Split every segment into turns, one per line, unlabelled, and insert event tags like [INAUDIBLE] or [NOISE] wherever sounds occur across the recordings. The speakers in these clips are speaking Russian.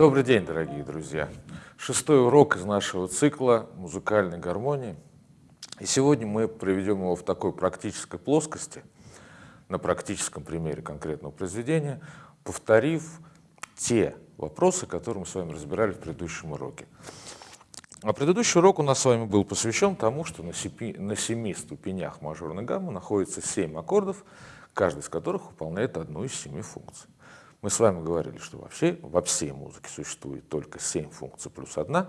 Добрый день, дорогие друзья! Шестой урок из нашего цикла музыкальной гармонии. И сегодня мы проведем его в такой практической плоскости, на практическом примере конкретного произведения, повторив те вопросы, которые мы с вами разбирали в предыдущем уроке. А предыдущий урок у нас с вами был посвящен тому, что на, семи, на семи ступенях мажорной гаммы находится семь аккордов, каждый из которых выполняет одну из семи функций. Мы с вами говорили, что вообще во всей музыке существует только семь функций плюс одна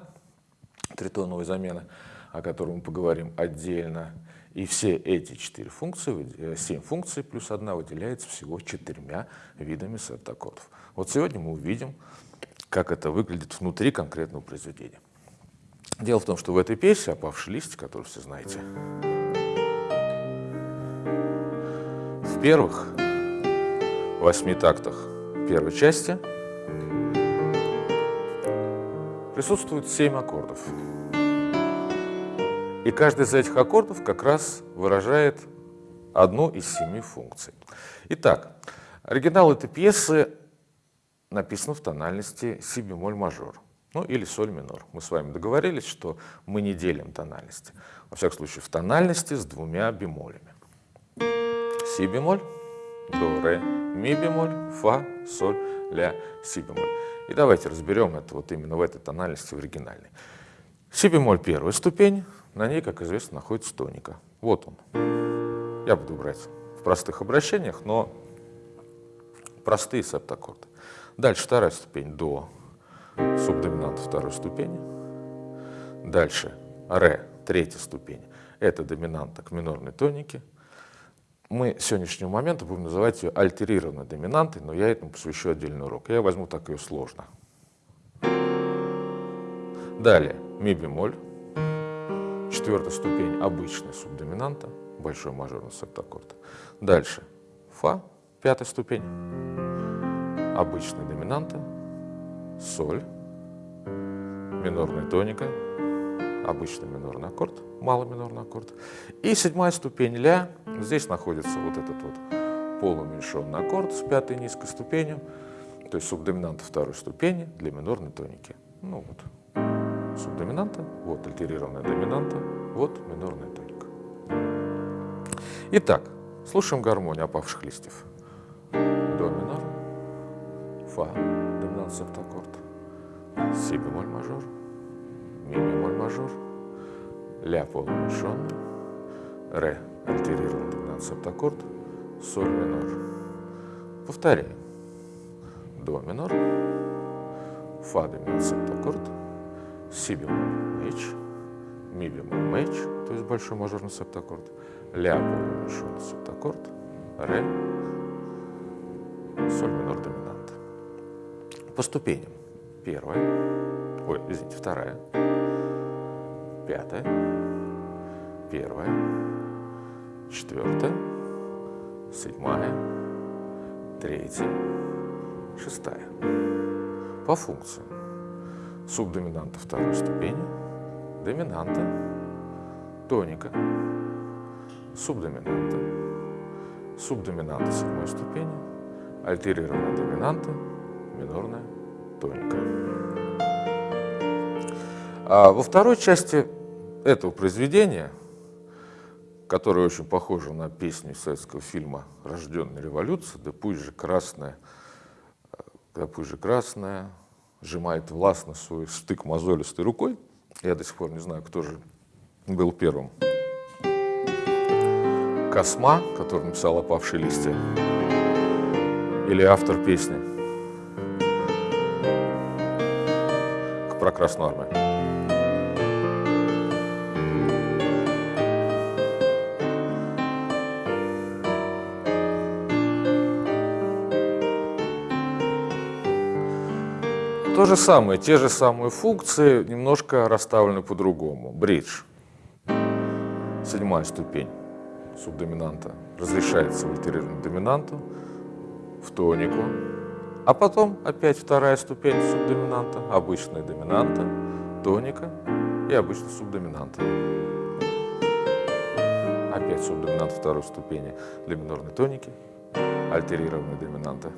тритоновой замены, о которой мы поговорим отдельно. И все эти четыре функции, семь функций плюс одна выделяется всего четырьмя видами септаккордов. Вот сегодня мы увидим, как это выглядит внутри конкретного произведения. Дело в том, что в этой песне «Опавший лист», которую все знаете, в первых восьми тактах первой части присутствует семь аккордов. И каждый из этих аккордов как раз выражает одну из семи функций. Итак, оригинал этой пьесы написан в тональности си бемоль мажор, ну или соль минор. Мы с вами договорились, что мы не делим тональности. Во всяком случае, в тональности с двумя бемолями. Си бемоль, до, ре, ми бемоль, фа, соль, ля, си бемоль. И давайте разберем это вот именно в этой тональности в оригинальной. Си бемоль первая ступень, на ней, как известно, находится тоника. Вот он. Я буду брать в простых обращениях, но простые септаккорды. Дальше вторая ступень до субдоминант второй ступени. Дальше ре, третья ступень. Это доминанта к минорной тонике. Мы с сегодняшнего момента будем называть ее альтерированной доминантой, но я этому посвящу отдельный урок. Я возьму так ее сложно. Далее ми бемоль Четвертая ступень обычная субдоминанта, большой мажорный септаккорд. Дальше фа, пятая ступень, обычная доминанта, соль, минорная тоника, обычный минорный аккорд, малый минорный аккорд. И седьмая ступень ля, здесь находится вот этот вот полууменьшенный аккорд с пятой низкой ступенью, то есть субдоминанта второй ступени для минорной тоники. Ну вот, субдоминанта, вот альтерированная доминанта, вот минорная тоника. Итак, слушаем гармонию опавших листьев. До минор, фа, доминант септаккорд, си бемоль мажор, ми бемоль мажор, ля полууменьшенный, ре альтерированный доминант септаккорд, соль минор. Повторяем. До минор, фа доминант септаккорд, си бемоль меч, ми бемоль меч, то есть большой мажорный септаккорд, ля полууменьшенный септаккорд, ре, соль минор доминант. По ступеням. Первая, ой, извините, вторая, пятая, первая, четвертая, седьмая, третья, шестая. По функциям. Субдоминанта второй ступени, доминанта, тоника, субдоминанта, субдоминанта седьмой ступени, альтерированная доминанта, минорная. Тоника. А во второй части этого произведения, которое очень похоже на песню советского фильма «Рожденная революция», «Да пусть же красная, да пусть же красная, сжимает властно свой стык мозолистой рукой. Я до сих пор не знаю, кто же был первым. Косма, который написал «Опавшие листья», или автор песни про Красную Армию. То же самое, те же самые функции, немножко расставлены по-другому. Бридж. Седьмая ступень субдоминанта разрешается в альтерированную доминанту, в тонику. А потом опять вторая ступень субдоминанта, обычная доминанта, тоника и обычная субдоминанта. Опять субдоминант второй ступени для минорной тоники, альтерированная доминанта.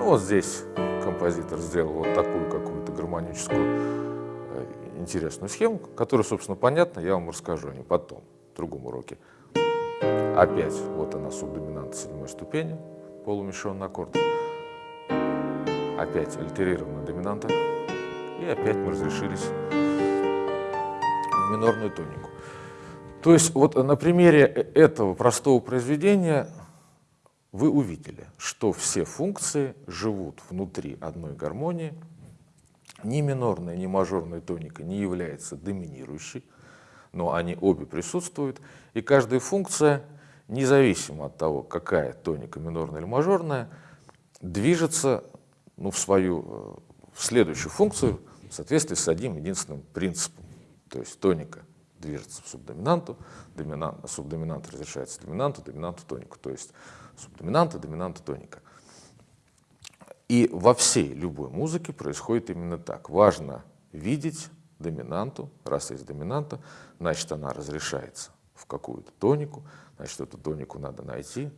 Ну вот здесь композитор сделал вот такую какую-то гармоническую э, интересную схему, которая, собственно, понятна, я вам расскажу о ней потом, в другом уроке. Опять вот она субдоминанта седьмой ступени, полумешанный аккорд. Опять альтерированная доминанта. И опять мы разрешились в минорную тонику. То есть вот на примере этого простого произведения вы увидели, что все функции живут внутри одной гармонии, ни минорная, ни мажорная тоника не является доминирующей, но они обе присутствуют, и каждая функция, независимо от того, какая тоника, минорная или мажорная, движется ну, в свою э, в следующую функцию в соответствии с одним единственным принципом. То есть тоника движется в субдоминанту, доминант, субдоминант разрешается доминанту, доминанту тонику. То есть субдоминанта, доминанта, тоника. И во всей любой музыке происходит именно так. Важно видеть доминанту, раз есть доминанта, значит она разрешается в какую-то тонику, значит эту тонику надо найти.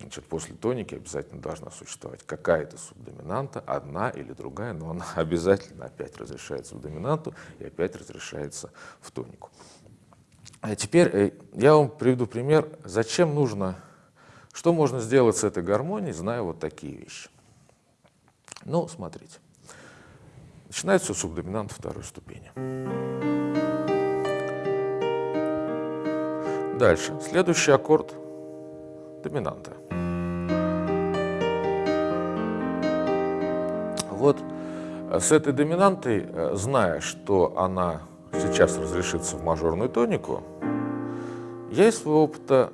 Значит, после тоники обязательно должна существовать какая-то субдоминанта, одна или другая, но она [LAUGHS] обязательно опять разрешается в доминанту и опять разрешается в тонику. А теперь э, я вам приведу пример, зачем нужно что можно сделать с этой гармонией, зная вот такие вещи? Ну, смотрите. Начинается субдоминант второй ступени. Дальше. Следующий аккорд доминанта. Вот с этой доминантой, э, зная, что она сейчас разрешится в мажорную тонику, я из своего опыта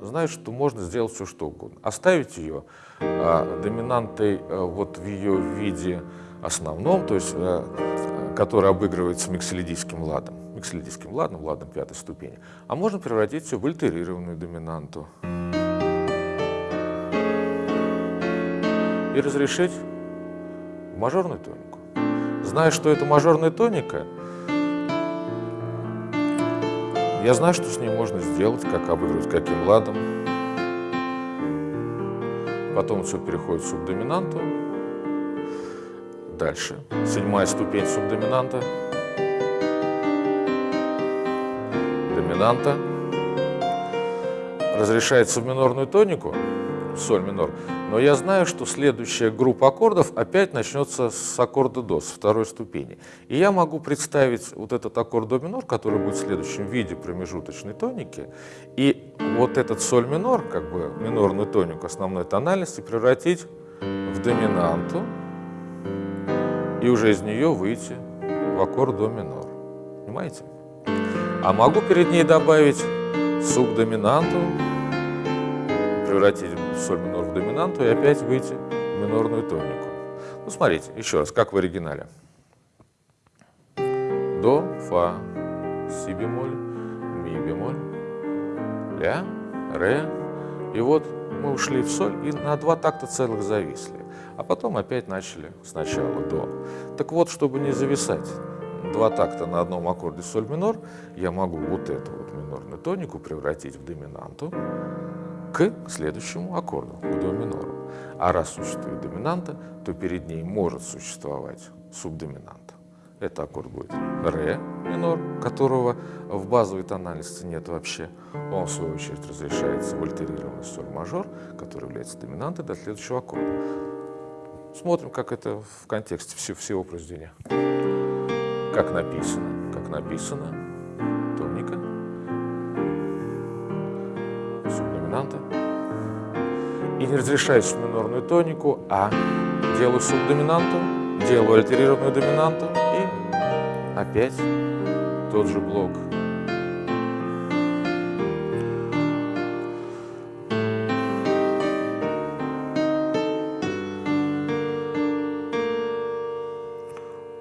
знает, что можно сделать все, что угодно. Оставить ее а, доминантой а, вот в ее виде основном, то есть, а, который обыгрывается микселидийским ладом, микселидийским ладом, ладом пятой ступени. А можно превратить ее в альтерированную доминанту. И разрешить в мажорную тонику. Зная, что это мажорная тоника, я знаю, что с ней можно сделать, как обыгрывать, каким ладом. Потом все переходит в субдоминанту. Дальше. Седьмая ступень субдоминанта. Доминанта. Разрешается в минорную тонику соль минор. Но я знаю, что следующая группа аккордов опять начнется с аккорда до, с второй ступени. И я могу представить вот этот аккорд до минор, который будет в следующем виде промежуточной тоники, и вот этот соль минор, как бы минорную тонику основной тональности, превратить в доминанту, и уже из нее выйти в аккорд до минор. Понимаете? А могу перед ней добавить субдоминанту, превратить соль минор в доминанту и опять выйти в минорную тонику. Ну, смотрите, еще раз, как в оригинале. До, фа, си бемоль, ми бемоль, ля, ре. И вот мы ушли в соль и на два такта целых зависли. А потом опять начали сначала до. Так вот, чтобы не зависать два такта на одном аккорде соль минор, я могу вот эту вот минорную тонику превратить в доминанту, к следующему аккорду, к до минору. А раз существует доминанта, то перед ней может существовать субдоминанта. Это аккорд будет ре минор, которого в базовой тональности нет вообще. Он, в свою очередь, разрешается в альтерированный соль мажор, который является доминантой до следующего аккорда. Смотрим, как это в контексте всего произведения. Как написано. Как написано. Доминанта. И не разрешаюсь в минорную тонику, а делаю субдоминанту, делаю альтерированную доминанту и опять тот же блок.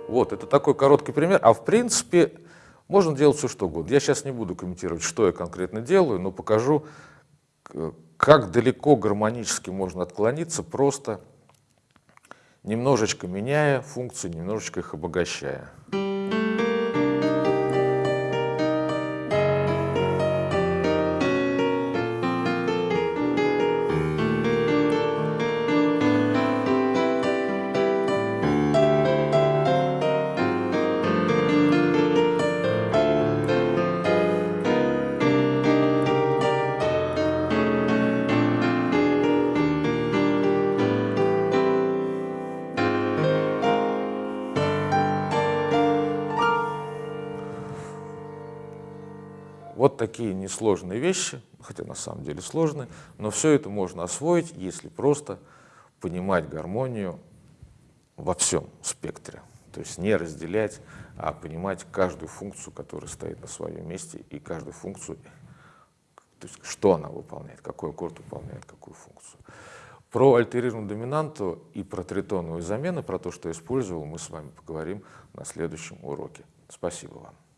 Вот, это такой короткий пример. А в принципе, можно делать все, что угодно. Я сейчас не буду комментировать, что я конкретно делаю, но покажу, как далеко гармонически можно отклониться, просто немножечко меняя функции, немножечко их обогащая. Такие несложные вещи, хотя на самом деле сложные, но все это можно освоить, если просто понимать гармонию во всем спектре. То есть не разделять, а понимать каждую функцию, которая стоит на своем месте, и каждую функцию, то есть что она выполняет, какой аккорд выполняет какую функцию. Про альтерированную доминанту и про тритоновые замены, про то, что я использовал, мы с вами поговорим на следующем уроке. Спасибо вам.